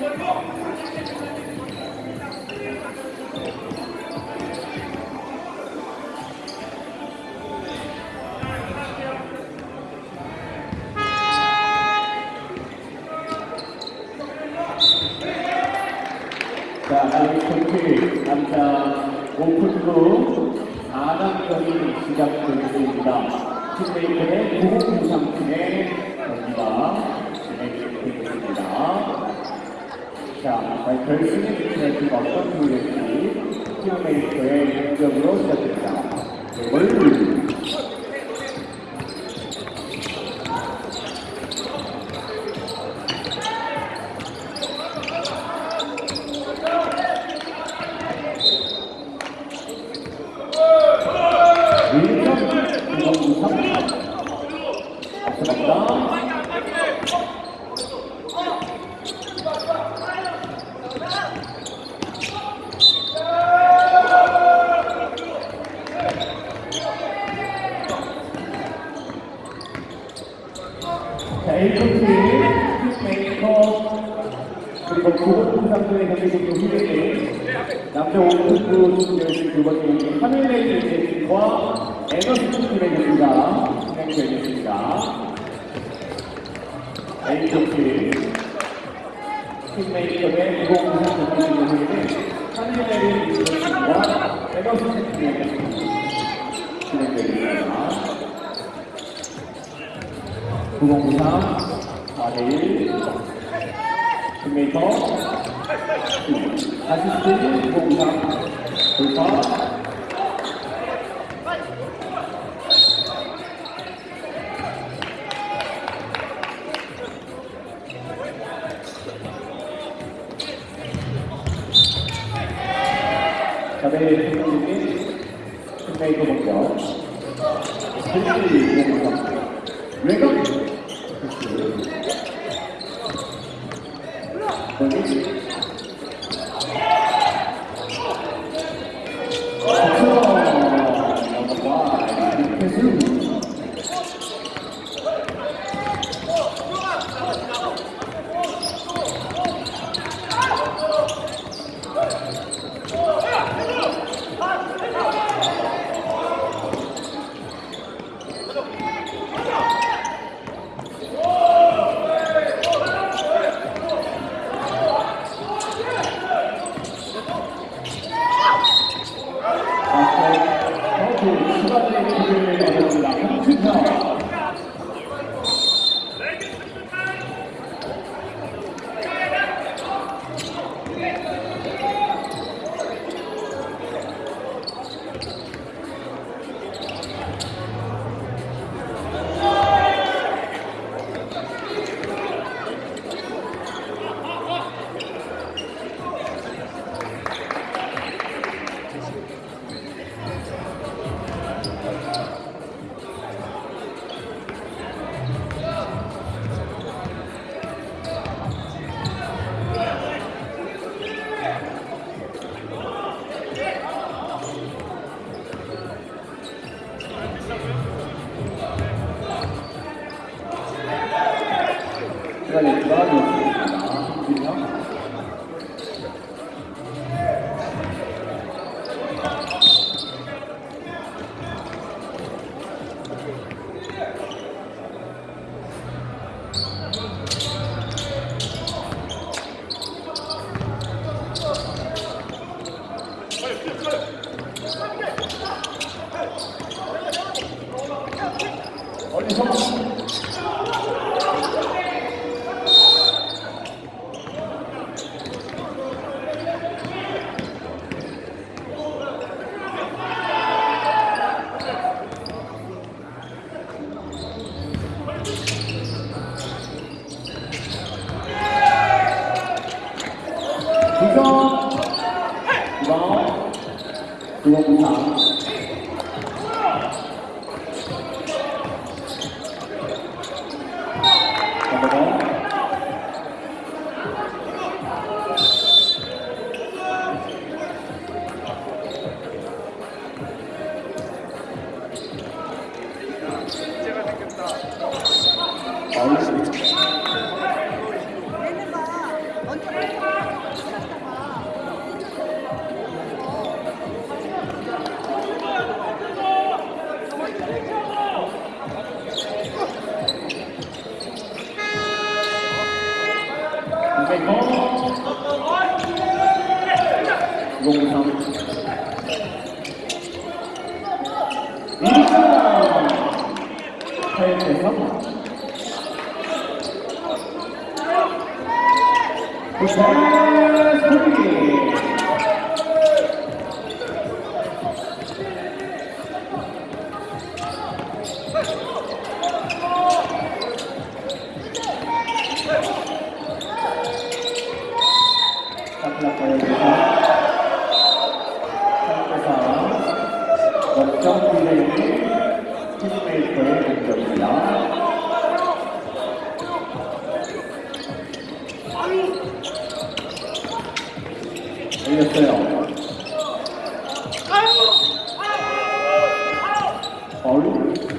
자, 아이콘트 남자 오픈부 4강전이 시작되겠습니다. 팀메이커의 고공상팀의 경기가 진행되겠습니다. 자, 결승의 팀의 어떤 팀일지 팀메이커의 공격으로 시작됩니다. 네, 월요일 william 공공상 앞서갑니다. 자, A코트, 스메이커, 그리고 구본부상들의 경기도 후대에 남자 오픈부 준결승 두 번째 경기 에너지 팀의 경기가 진행되겠습니다. A코트, 팀메이커의 구본부상 경기 후대에 하늘레이 제팀과 에너지 팀의 경기 진행되겠습니다. 구공부상 4대1 팀메이커 아시스트 구공부상 돌파 자베 팀장님이 팀메이커 공격 실시 구공부상 외곽 Usman Bukki. all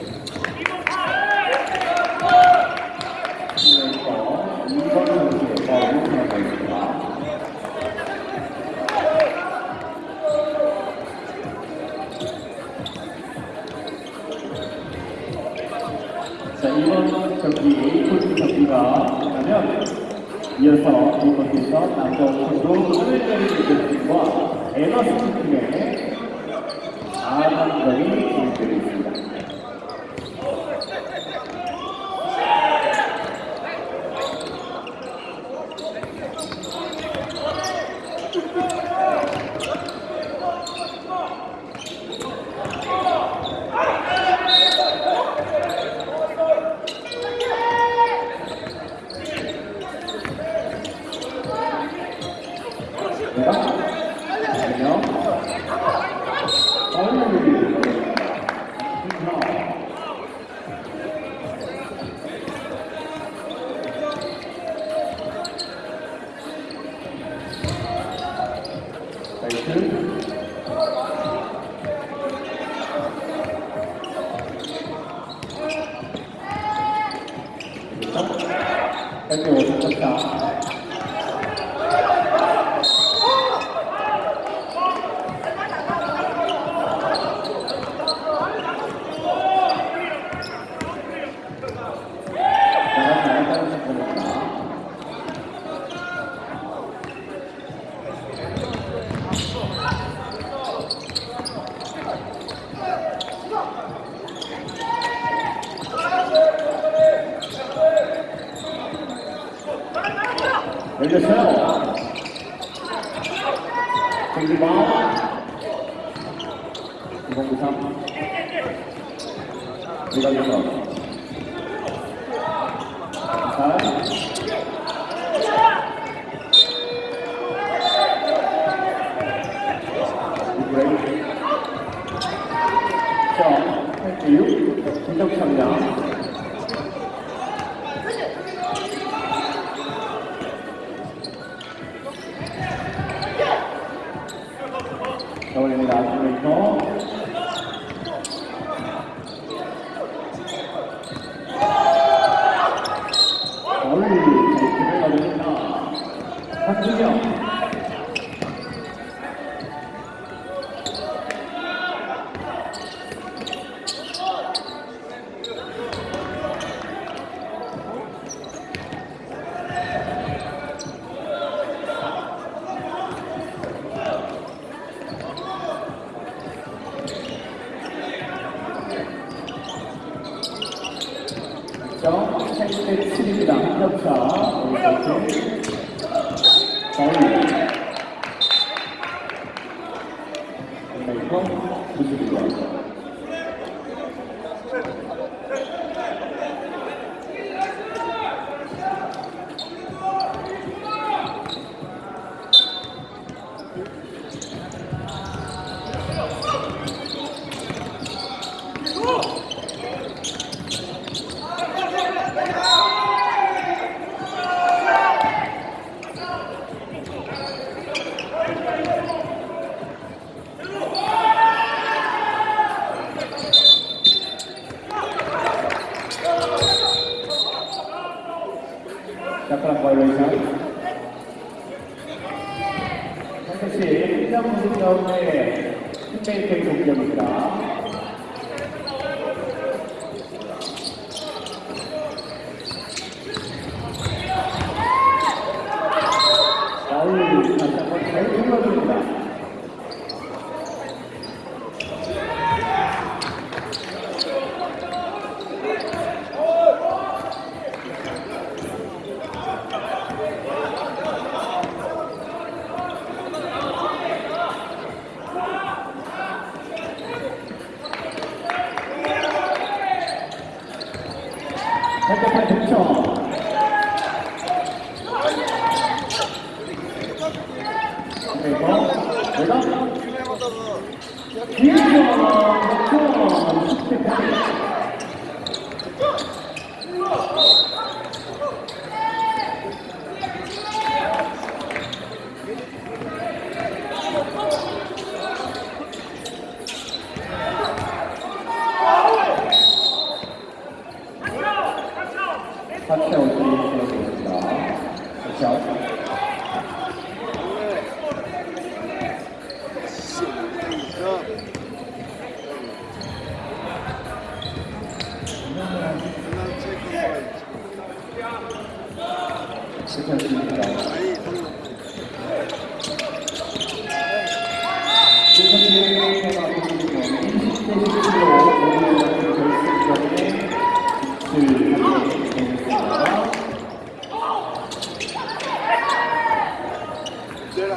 Thank you. 김덕철입니다.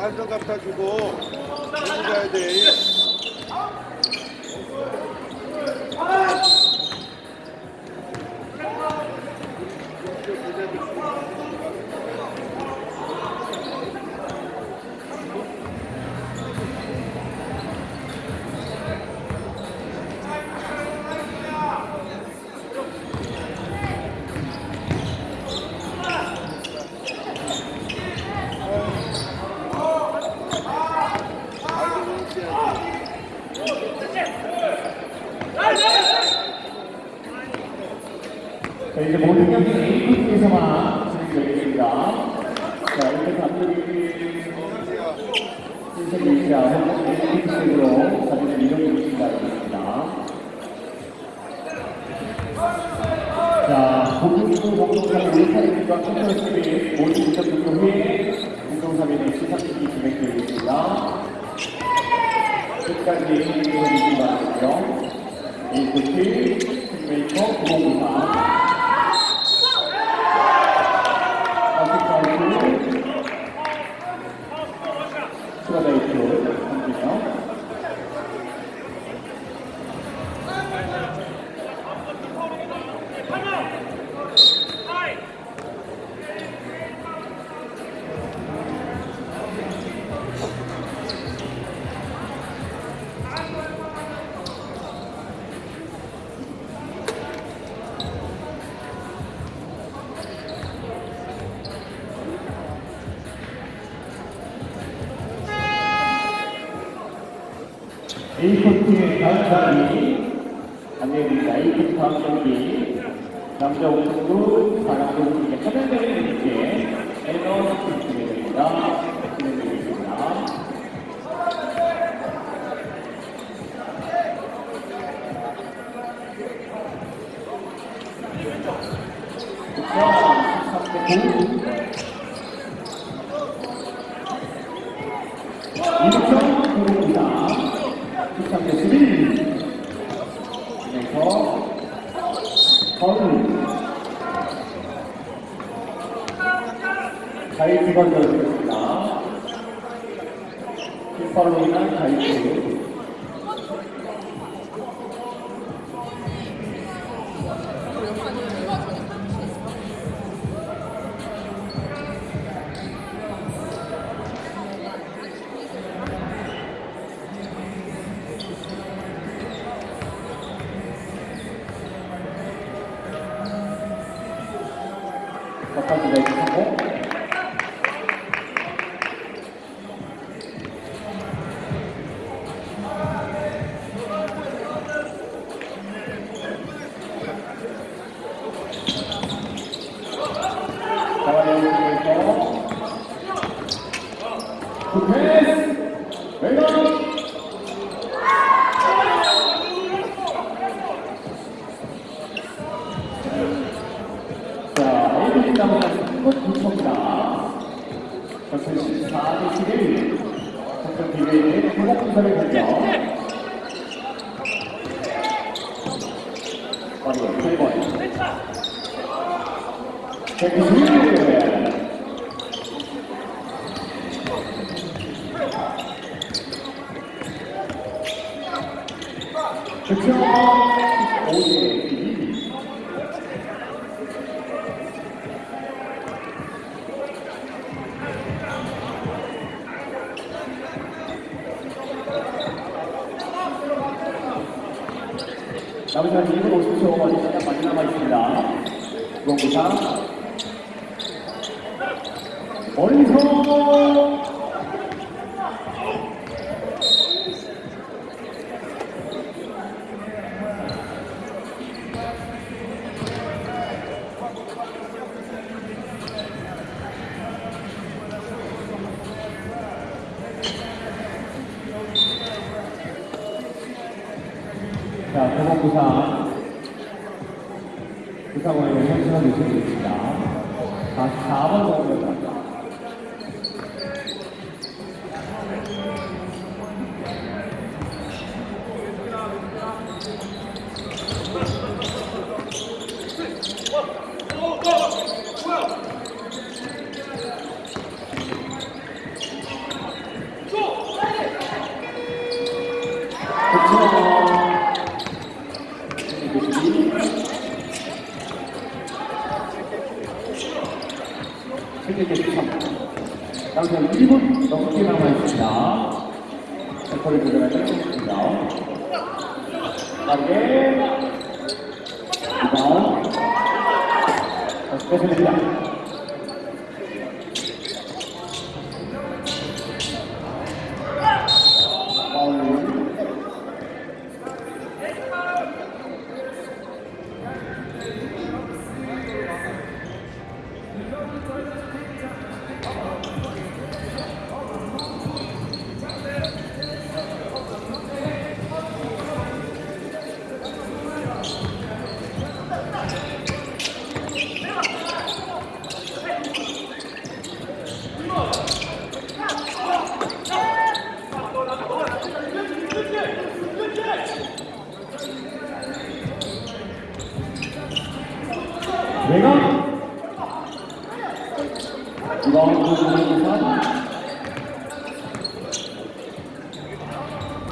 한정 갖다 주고 가야 돼. 자, 이제 모든 경기 A팀에서만 진행되겠습니다. 자, 이렇게 감독이 유치하고 A팀식으로 사진을 이동해 바라겠습니다. 자, 공중부 공동사의 울타리과 컨트롤스크린 모든 인적 등록 후에 공동사면의 시상식이 진행되겠습니다. 끝까지 해주시기 바라겠죠. A팀 팀메이 안내드립니다. A코트 다음 경기 남자 옥수수 사랑도 우리의 하늘대를 이렇게 에너지 진행됩니다. 진행되겠습니다. 자, 13대 9. 2점 들어옵니다. 13대 11. 그래서 거울. 자유투가 되었습니다. 킥파 굿패스 웨이더 시간 2분 50초 어디 시간 많이 남아 있습니다. 구원부사 멀리서 자, 병원 부상. 부상원에 현수가 요청되겠습니다. 44번 공격입니다. 당장 1분 넘게 남아있습니다. 템포를 조절하지 않겠습니다. 빠르게 리바운 뺏어냅니다. 파울 내가 이번 부분에서 들어온다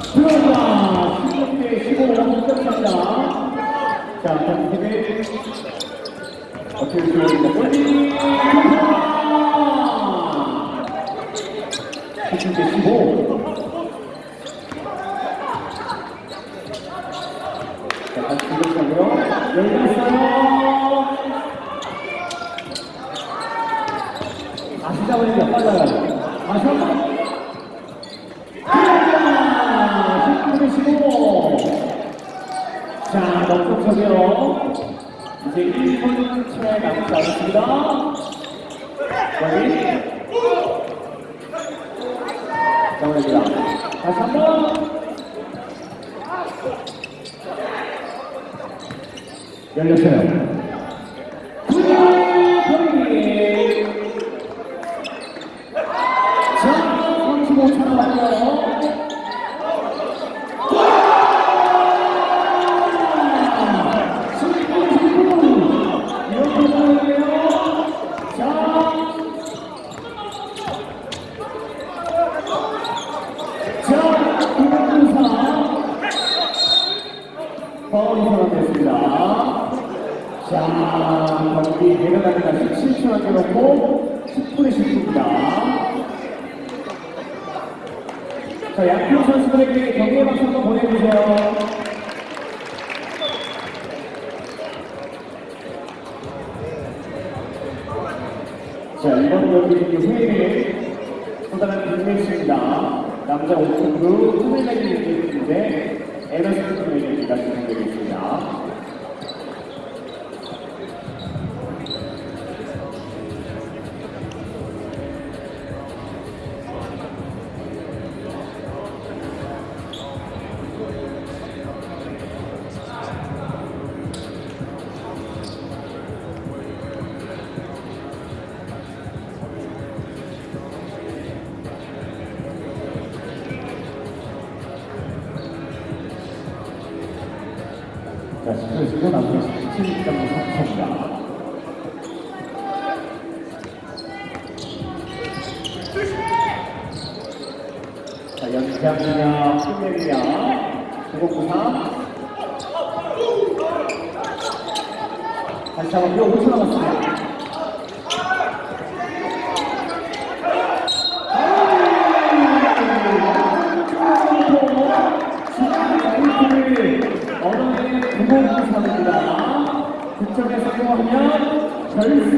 16대 15 득점입니다 자 경기를 어떻게 들어옵니까 골리 16대 15 자, 다시 공격하고요. 열렸어요. 다시 잡으니까 빨라요. 다시 한 번. 들어갑니다. 19대 15. 자, 넘쪽서고요. 이제 1분 채 남지 않았습니다. 여기. 정원입니다. 다시 한 번. Ganha, Fel. 빅매치입니다. 남자 5층부 투맨레기 경기인데 에너지 투맨레기가 진행되겠습니다. 자, 연장이냐, 끝내기냐, 993. 다시 한번 5초 남았습니다. 얻어낸 993입니다. 득점에 성공하면 결승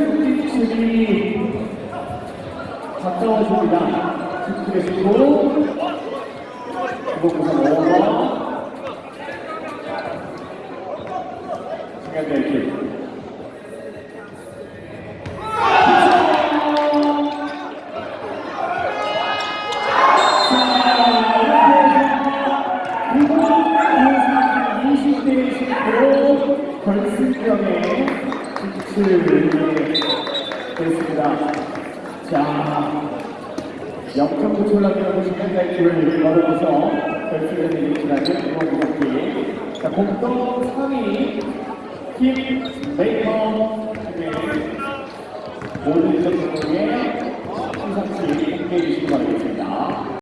진출이 가까워집니다. 19대 19. 993 오버. 중요한